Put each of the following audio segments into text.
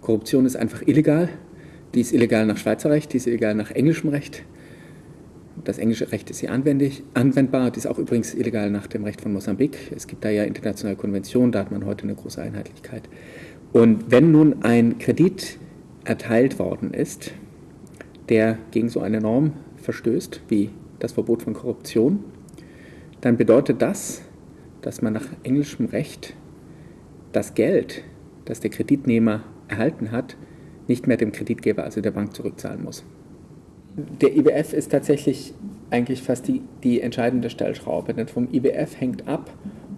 Korruption ist einfach illegal. Die ist illegal nach Schweizer Recht, die ist illegal nach englischem Recht. Das englische Recht ist hier anwendbar. Die ist auch übrigens illegal nach dem Recht von Mosambik. Es gibt da ja internationale Konventionen, da hat man heute eine große Einheitlichkeit. Und wenn nun ein Kredit erteilt worden ist, der gegen so eine Norm verstößt, wie das Verbot von Korruption, dann bedeutet das, dass man nach englischem Recht das Geld, das der Kreditnehmer erhalten hat, nicht mehr dem Kreditgeber, also der Bank, zurückzahlen muss. Der IWF ist tatsächlich eigentlich fast die, die entscheidende Stellschraube, denn vom IWF hängt ab,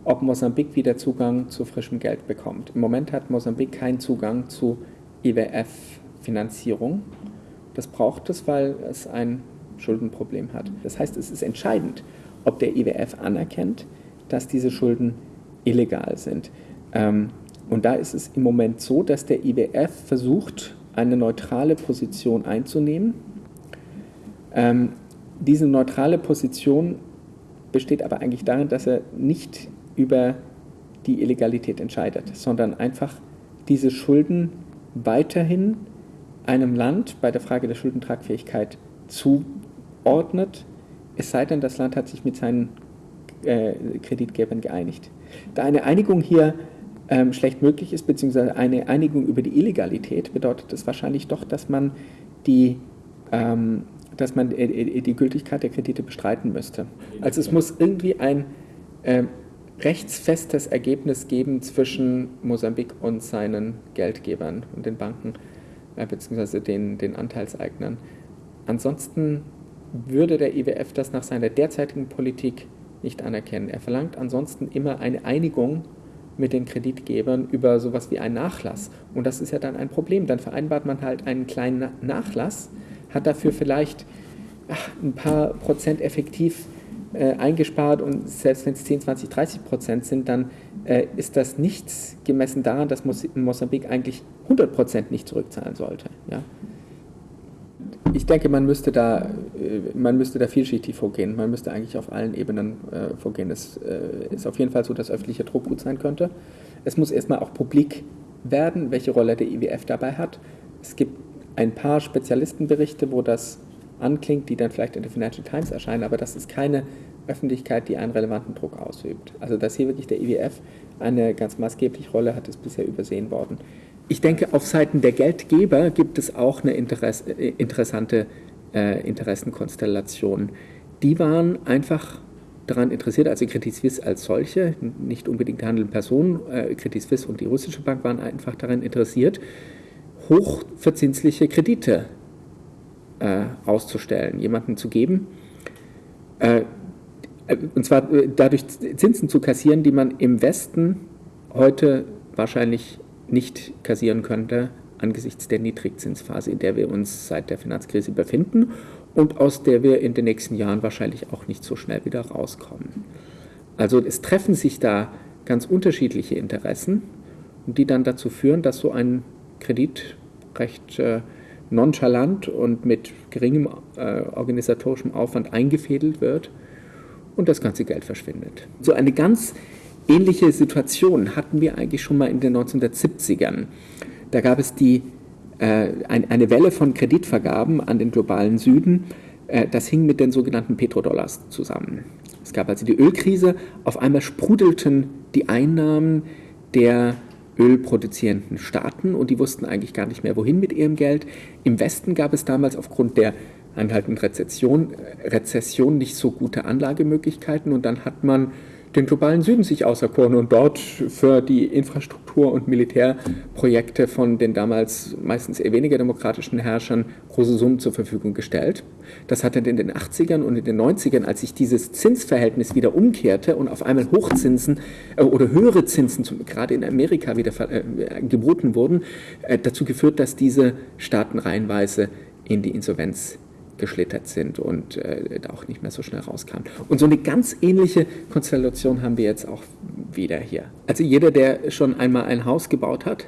ob Mosambik wieder Zugang zu frischem Geld bekommt. Im Moment hat Mosambik keinen Zugang zu IWF-Finanzierung. Das braucht es, weil es ein Schuldenproblem hat. Das heißt, es ist entscheidend, ob der IWF anerkennt, dass diese Schulden illegal sind. Ähm, und da ist es im Moment so, dass der IWF versucht, eine neutrale Position einzunehmen. Ähm, diese neutrale Position besteht aber eigentlich darin, dass er nicht über die Illegalität entscheidet, sondern einfach diese Schulden weiterhin einem Land bei der Frage der Schuldentragfähigkeit zuordnet, es sei denn, das Land hat sich mit seinen äh, Kreditgebern geeinigt. Da eine Einigung hier ähm, schlecht möglich ist, beziehungsweise eine Einigung über die Illegalität, bedeutet das wahrscheinlich doch, dass man die, ähm, dass man die Gültigkeit der Kredite bestreiten müsste. Also es muss irgendwie ein äh, rechtsfestes Ergebnis geben zwischen Mosambik und seinen Geldgebern und den Banken, äh, beziehungsweise den, den Anteilseignern. Ansonsten würde der IWF das nach seiner derzeitigen Politik nicht anerkennen. Er verlangt ansonsten immer eine Einigung mit den Kreditgebern über sowas wie einen Nachlass. Und das ist ja dann ein Problem. Dann vereinbart man halt einen kleinen Nachlass, hat dafür vielleicht ach, ein paar Prozent effektiv äh, eingespart und selbst wenn es 10, 20, 30 Prozent sind, dann äh, ist das nichts gemessen daran, dass Mosambik eigentlich 100 Prozent nicht zurückzahlen sollte. Ja? Ich denke, man müsste, da, äh, man müsste da vielschichtig vorgehen. Man müsste eigentlich auf allen Ebenen äh, vorgehen. Es äh, ist auf jeden Fall so, dass öffentlicher Druck gut sein könnte. Es muss erstmal auch publik werden, welche Rolle der IWF dabei hat. Es gibt ein paar Spezialistenberichte, wo das anklingt, die dann vielleicht in der Financial Times erscheinen, aber das ist keine Öffentlichkeit, die einen relevanten Druck ausübt. Also dass hier wirklich der IWF eine ganz maßgebliche Rolle hat, ist bisher übersehen worden. Ich denke, auf Seiten der Geldgeber gibt es auch eine Interess äh, interessante äh, Interessenkonstellation. Die waren einfach daran interessiert, also Credit Suisse als solche, nicht unbedingt die handelnden Personen, äh, Credit Suisse und die russische Bank waren einfach daran interessiert, hochverzinsliche Kredite äh, auszustellen, jemanden zu geben, äh, und zwar äh, dadurch Zinsen zu kassieren, die man im Westen heute wahrscheinlich nicht kassieren könnte, angesichts der Niedrigzinsphase, in der wir uns seit der Finanzkrise befinden und aus der wir in den nächsten Jahren wahrscheinlich auch nicht so schnell wieder rauskommen. Also es treffen sich da ganz unterschiedliche Interessen, die dann dazu führen, dass so ein Kredit recht äh, nonchalant und mit geringem äh, organisatorischem Aufwand eingefädelt wird und das ganze Geld verschwindet. So eine ganz ähnliche Situation hatten wir eigentlich schon mal in den 1970ern. Da gab es die, äh, ein, eine Welle von Kreditvergaben an den globalen Süden. Äh, das hing mit den sogenannten Petrodollars zusammen. Es gab also die Ölkrise. Auf einmal sprudelten die Einnahmen der ölproduzierenden Staaten und die wussten eigentlich gar nicht mehr, wohin mit ihrem Geld. Im Westen gab es damals aufgrund der anhaltenden Rezession, Rezession nicht so gute Anlagemöglichkeiten und dann hat man den globalen Süden sich auserkoren und dort für die Infrastruktur- und Militärprojekte von den damals meistens eher weniger demokratischen Herrschern große Summen zur Verfügung gestellt. Das hat dann in den 80ern und in den 90ern, als sich dieses Zinsverhältnis wieder umkehrte und auf einmal Hochzinsen äh, oder höhere Zinsen, zum, gerade in Amerika, wieder äh, geboten wurden, äh, dazu geführt, dass diese Staaten reihenweise in die Insolvenz geschlittert sind und äh, auch nicht mehr so schnell rauskamen. Und so eine ganz ähnliche Konstellation haben wir jetzt auch wieder hier. Also jeder, der schon einmal ein Haus gebaut hat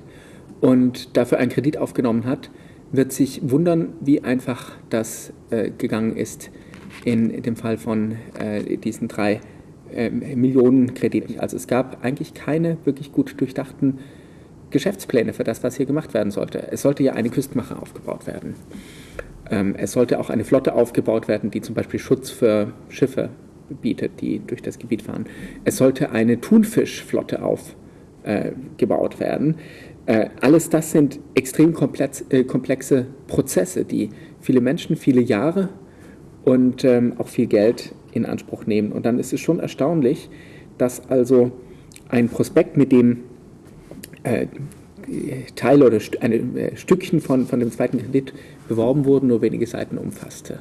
und dafür einen Kredit aufgenommen hat, wird sich wundern, wie einfach das äh, gegangen ist in dem Fall von äh, diesen drei äh, Millionen Krediten. Also es gab eigentlich keine wirklich gut durchdachten Geschäftspläne für das, was hier gemacht werden sollte. Es sollte ja eine Küstenmache aufgebaut werden. Ähm, es sollte auch eine Flotte aufgebaut werden, die zum Beispiel Schutz für Schiffe bietet, die durch das Gebiet fahren. Es sollte eine Thunfischflotte aufgebaut äh, werden. Äh, alles das sind extrem äh, komplexe Prozesse, die viele Menschen, viele Jahre und ähm, auch viel Geld in Anspruch nehmen. Und dann ist es schon erstaunlich, dass also ein Prospekt, mit dem Teile oder ein äh, Stückchen von, von dem zweiten Kredit beworben wurden, nur wenige Seiten umfasste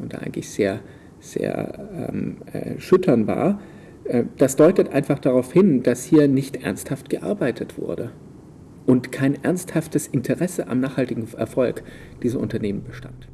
und da eigentlich sehr, sehr ähm, äh, schüttern war. Äh, das deutet einfach darauf hin, dass hier nicht ernsthaft gearbeitet wurde und kein ernsthaftes Interesse am nachhaltigen Erfolg dieser Unternehmen bestand.